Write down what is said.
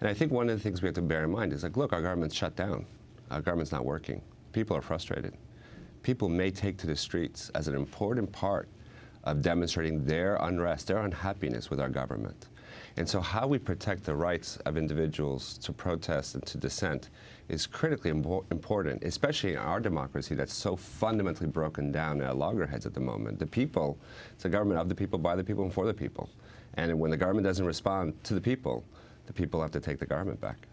And I think one of the things we have to bear in mind is like, look, our government's shut down. Our government's not working. People are frustrated. People may take to the streets as an important part of demonstrating their unrest, their unhappiness with our government. And so how we protect the rights of individuals to protest and to dissent is critically impo important, especially in our democracy that's so fundamentally broken down at loggerheads at the moment. The people, it's a government of the people, by the people, and for the people. And when the government doesn't respond to the people, the people have to take the garment back.